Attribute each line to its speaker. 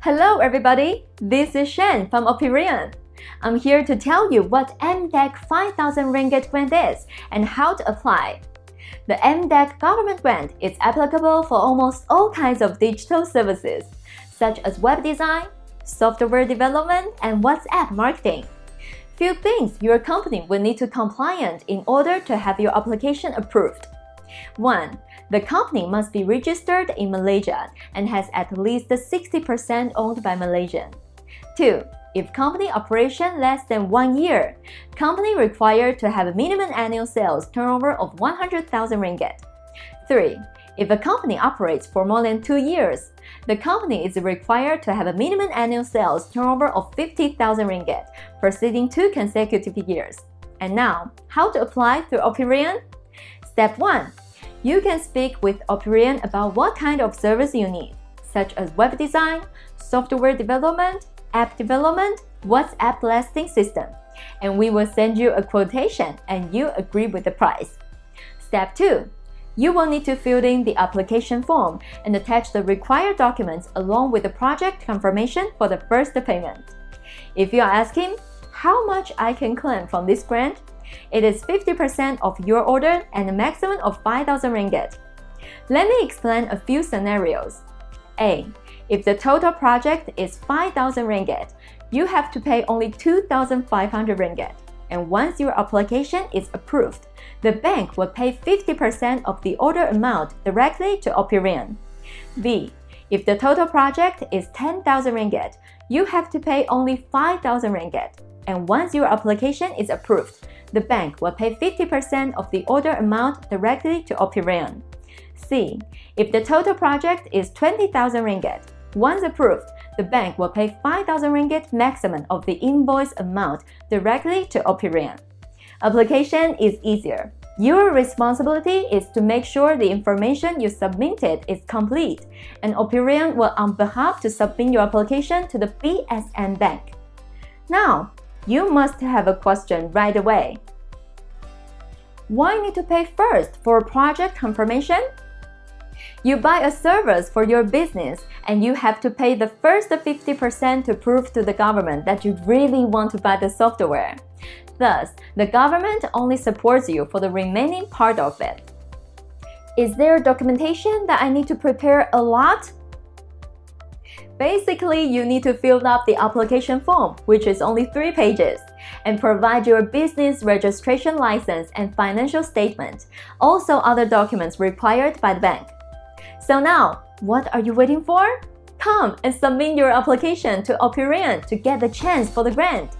Speaker 1: Hello everybody, this is Shen from Operian. I'm here to tell you what MDEC 5000 Ringgit grant is and how to apply. The MDEC government grant is applicable for almost all kinds of digital services, such as web design, software development, and WhatsApp marketing. Few things your company will need to compliant in order to have your application approved. 1. The company must be registered in Malaysia and has at least 60% owned by Malaysian. 2. If company operation less than one year, company required to have a minimum annual sales turnover of 100,000 ringgit. 3. If a company operates for more than two years, the company is required to have a minimum annual sales turnover of 50,000 ringgit preceding two consecutive years. And now, how to apply through Operian? Step 1. You can speak with Operian about what kind of service you need, such as web design, software development, app development, WhatsApp listing system, and we will send you a quotation and you agree with the price. Step 2. You will need to fill in the application form and attach the required documents along with the project confirmation for the first payment. If you are asking how much I can claim from this grant, it is 50% of your order and a maximum of 5,000 ringgit. Let me explain a few scenarios. A. If the total project is 5,000 ringgit, you have to pay only 2,500 ringgit. And once your application is approved, the bank will pay 50% of the order amount directly to Operian. B. If the total project is 10,000 ringgit, you have to pay only 5,000 ringgit. And once your application is approved, the bank will pay 50% of the order amount directly to Operian. C. If the total project is 20,000 ringgit, once approved, the bank will pay 5,000 ringgit maximum of the invoice amount directly to Operian. Application is easier. Your responsibility is to make sure the information you submitted is complete, and Operian will on behalf to submit your application to the BSN Bank. Now, you must have a question right away. Why need to pay first for project confirmation? You buy a service for your business and you have to pay the first 50% to prove to the government that you really want to buy the software. Thus, the government only supports you for the remaining part of it. Is there documentation that I need to prepare a lot? Basically, you need to fill up the application form, which is only three pages, and provide your business registration license and financial statement, also other documents required by the bank. So now, what are you waiting for? Come and submit your application to Operian to get the chance for the grant.